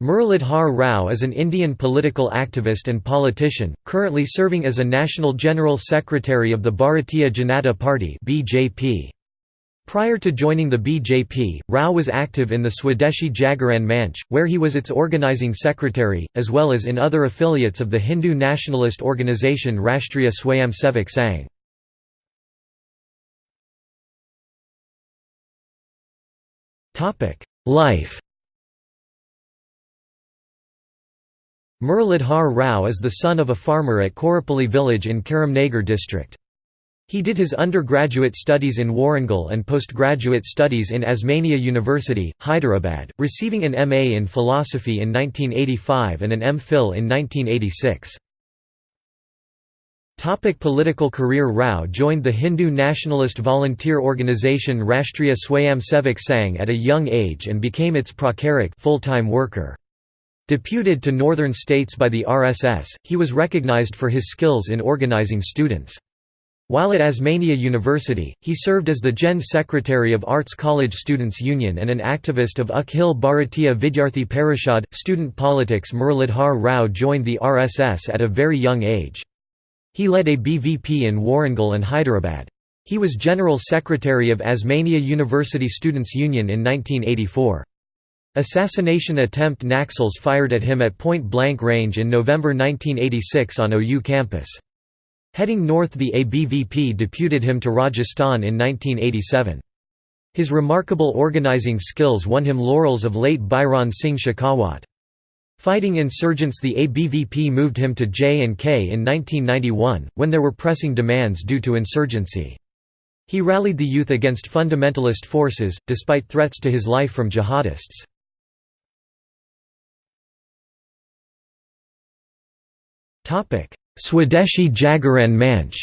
Muralidhar Rao is an Indian political activist and politician, currently serving as a National General Secretary of the Bharatiya Janata Party. Prior to joining the BJP, Rao was active in the Swadeshi Jagaran Manch, where he was its organizing secretary, as well as in other affiliates of the Hindu nationalist organisation Rashtriya Swayamsevak Sangh. Life Muralidhar Rao is the son of a farmer at Korapalli village in Karimnagar district. He did his undergraduate studies in Warangal and postgraduate studies in Osmania University, Hyderabad, receiving an MA in philosophy in 1985 and an M.Phil in 1986. Topic political career Rao joined the Hindu nationalist volunteer organisation Rashtriya Swayamsevak Sangh at a young age and became its pracharak full-time worker. Deputed to northern states by the RSS, he was recognized for his skills in organizing students. While at Osmania University, he served as the Gen Secretary of Arts College Students' Union and an activist of Akhil Bharatiya Vidyarthi Parishad. Student politics Muralidhar Rao joined the RSS at a very young age. He led ABVP in Warangal and Hyderabad. He was General Secretary of Osmania University Students' Union in 1984. Assassination attempt Naxals fired at him at point-blank range in November 1986 on OU campus. Heading north the ABVP deputed him to Rajasthan in 1987. His remarkable organizing skills won him laurels of late Bhairon Singh Shekhawat. Fighting insurgents the ABVP moved him to J&K in 1991, when there were pressing demands due to insurgency. He rallied the youth against fundamentalist forces, despite threats to his life from jihadists. Swadeshi Jagaran Manch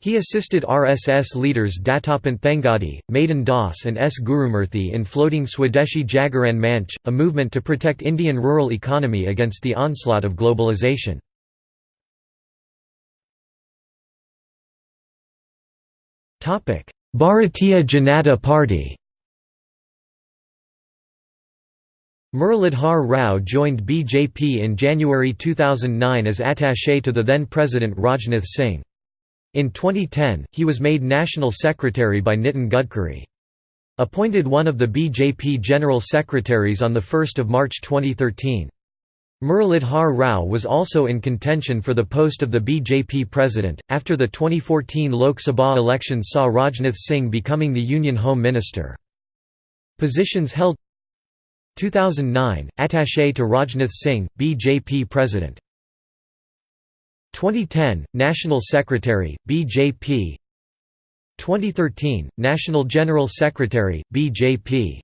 He assisted RSS leaders Dattopant Thengadi, Madan Das and S. Gurumurthy in floating Swadeshi Jagaran Manch, a movement to protect Indian rural economy against the onslaught of globalization. Bharatiya Janata Party Muralidhar Rao joined BJP in January 2009 as attaché to the then President Rajnath Singh. In 2010, he was made National Secretary by Nitin Gadkari. Appointed one of the BJP General Secretaries on 1 March 2013. Muralidhar Rao was also in contention for the post of the BJP president, after the 2014 Lok Sabha elections saw Rajnath Singh becoming the Union Home Minister. Positions held 2009, attaché to Rajnath Singh, BJP President. 2010, National Secretary, BJP 2013, National General Secretary, BJP